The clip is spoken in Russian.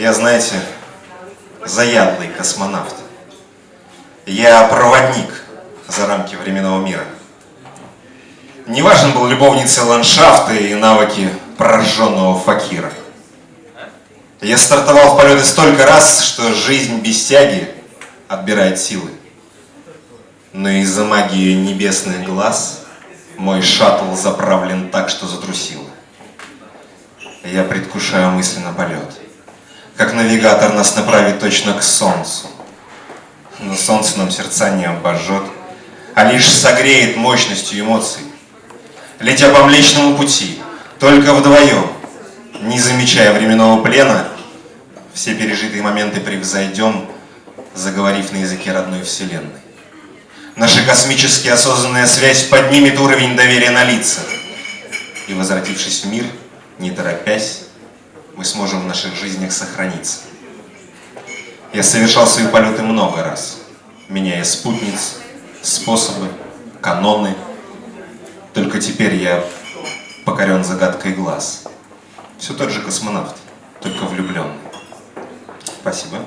Я, знаете, заядлый космонавт. Я проводник за рамки временного мира. Не важен был любовнице ландшафты и навыки прожженного факира. Я стартовал в полеты столько раз, что жизнь без тяги отбирает силы. Но из-за магии небесных глаз мой шаттл заправлен так, что затрусило. Я предвкушаю мысленно полет. Как навигатор нас направит точно к солнцу. Но солнце нам сердца не обожжет, а лишь согреет мощностью эмоций. Летя по Млечному пути, только вдвоем, не замечая временного плена, все пережитые моменты превзойдем, заговорив на языке родной вселенной. Наша космически осознанная связь поднимет уровень доверия на лица. И возвратившись в мир, не торопясь, мы сможем в наших жизнях сохраниться. Я совершал свои полеты много раз, меняя спутниц, способы, каноны. Только теперь я покорен загадкой глаз. Все тот же космонавт, только влюбленный. Спасибо.